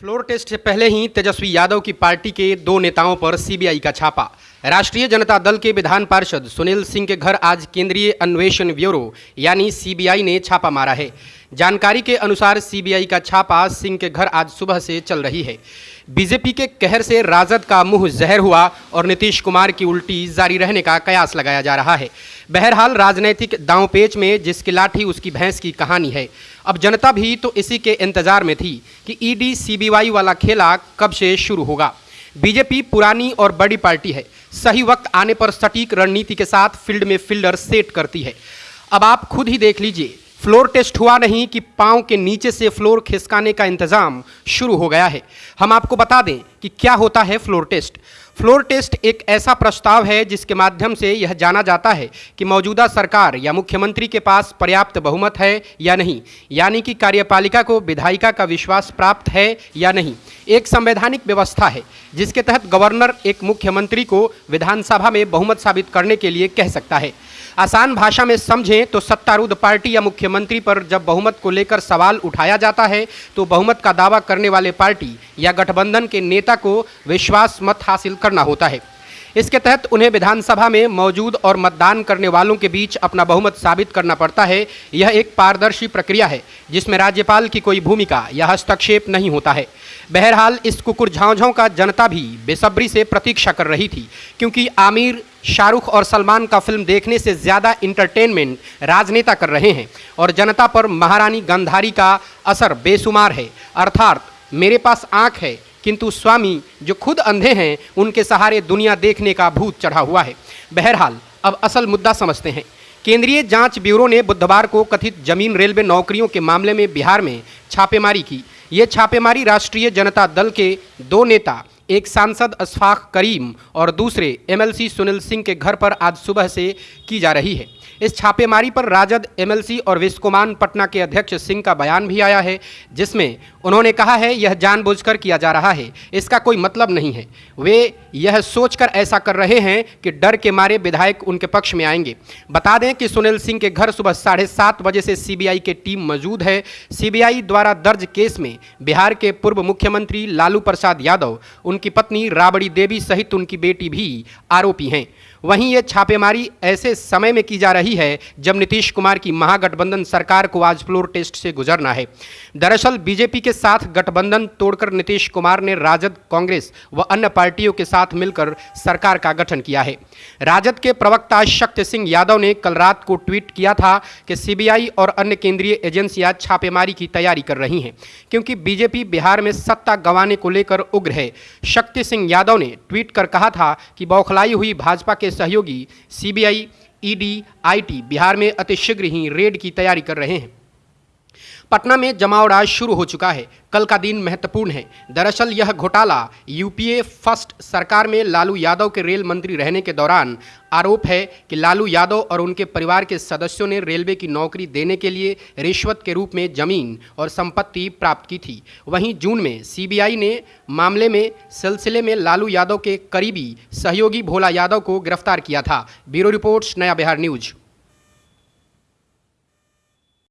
Floor test से पहले ही तेजस्वी यादव की पार्टी के दो नेताओं पर सीबीआई का छापा। राष्ट्रीय जनता दल के विधान पार्षद सुनील सिंह के घर आज केंद्रीय अन्वेषण ब्यूरो, यानी सीबीआई ने छापा मारा है। जानकारी के अनुसार सीबीआई का छापा सिंह के घर आज सुबह से चल रही है। बीजेपी के कहर से राजद का मुँह जहर हुआ और नीतीश कुमार की उल्टी जारी रहने का कयास लगाया जा रहा है। बहरहाल, राजनैतिक दांवपेच में जिसकी लाठी उसकी भैंस की कहानी है। अब जनता भी तो इसी के इंतज़ार में थी कि ईडी सीबीआई वाला खेला कब से शुरू होगा। बीजेपी पुरानी और बड़ी पार्टी है। सही वक्त आने पर सटीक रणनीति के साथ फ़ील्ड में फील्डर सेट करती है। अब आप खुद ही देख लीजिए फ्लोर टेस्ट हुआ नहीं कि पाँव के नीचे से फ्लोर खिसकाने का इंतज़ाम शुरू हो गया है। हम आपको बता दें कि क्या होता है फ्लोर टेस्ट। फ्लोर टेस्ट एक ऐसा प्रस्ताव है जिसके माध्यम से यह जाना जाता है कि मौजूदा सरकार या मुख्यमंत्री के पास पर्याप्त बहुमत है या नहीं, यानी कि कार्यपालिका को विधायिका का विश्वास प्राप्त है या नहीं। एक संवैधानिक व्यवस्था है जिसके तहत गवर्नर एक मुख्यमंत्री को विधानसभा में बहुमत साबित करने के लिए कह सकता है। आसान भाषा में समझें तो सत्तारूढ़ पार्टी या मुख्यमंत्री पर जब बहुमत को लेकर सवाल उठाया जाता है तो बहुमत का दावा करने वाले पार्टी या गठबंधन के नेता को विश्वास मत हासिल करना होता है। इसके तहत उन्हें विधानसभा में मौजूद और मतदान करने वालों के बीच अपना बहुमत साबित करना पड़ता है। यह एक पारदर्शी प्रक्रिया है, जिसमें राज्यपाल की कोई भूमिका या हस्तक्षेप नहीं होता है। बहरहाल, इस कुकुर झाँझों का जनता भी बेसब्री से प्रतीक्षा कर रही थी, क्योंकि आमिर, शाहरुख और सलमान का फ़िल्म देखने से ज़्यादा इंटरटेनमेंट राजनेता कर रहे हैं और जनता पर महारानी गंधारी का असर बेशुमार है। अर्थात, मेरे पास आँख है किंतु स्वामी जो खुद अंधे हैं, उनके सहारे दुनिया देखने का भूत चढ़ा हुआ है। बहरहाल, अब असल मुद्दा समझते हैं। केंद्रीय जाँच ब्यूरो ने बुधवार को कथित ज़मीन रेलवे नौकरियों के मामले में बिहार में छापेमारी की। ये छापेमारी राष्ट्रीय जनता दल के दो नेता एक सांसद अशफाक करीम और दूसरे एमएलसी सुनील सिंह के घर पर आज सुबह से की जा रही है। इस छापेमारी पर राजद एमएलसी और विश्वकुमान पटना के अध्यक्ष सिंह का बयान भी आया है, जिसमें उन्होंने कहा है, यह जानबूझकर किया जा रहा है। इसका कोई मतलब नहीं है। वे यह सोचकर ऐसा कर रहे हैं कि डर के मारे विधायक उनके पक्ष में आएँगे। बता दें कि सुनील सिंह के घर सुबह साढ़े सात बजे से सीबीआई की टीम मौजूद है। सीबीआई द्वारा दर्ज केस में बिहार के पूर्व मुख्यमंत्री लालू प्रसाद यादव उनकी पत्नी राबड़ी देवी सहित उनकी बेटी भी आरोपी हैं। वहीं ये छापेमारी ऐसे समय में की जा रही है जब नीतीश कुमार की महागठबंधन सरकार को आज फ्लोर टेस्ट से गुजरना है। दरअसल बीजेपी के साथ गठबंधन तोड़कर नीतीश कुमार ने राजद, कांग्रेस व अन्य पार्टियों के साथ मिलकर सरकार का गठन किया है। राजद के प्रवक्ता शक्ति सिंह यादव ने कल रात को ट्वीट किया था कि सीबीआई और अन्य केंद्रीय एजेंसियाँ छापेमारी की तैयारी कर रही हैं, क्योंकि बीजेपी बिहार में सत्ता गंवाने को लेकर उग्र है। शक्ति सिंह यादव ने ट्वीट कर कहा था कि बौखलाई हुई भाजपा के सहयोगी सीबीआई ईडी आईटी बिहार में अतिशीघ्र ही रेड की तैयारी कर रहे हैं। पटना में जमाव राज शुरू हो चुका है। कल का दिन महत्वपूर्ण है। दरअसल यह घोटाला यूपीए फ़र्स्ट सरकार में लालू यादव के रेल मंत्री रहने के दौरान आरोप है कि लालू यादव और उनके परिवार के सदस्यों ने रेलवे की नौकरी देने के लिए रिश्वत के रूप में ज़मीन और संपत्ति प्राप्त की थी। वहीं जून में सीबीआई ने मामले में सिलसिले में लालू यादव के करीबी सहयोगी भोला यादव को गिरफ़्तार किया था। ब्यूरो रिपोर्ट्स नया बिहार न्यूज़।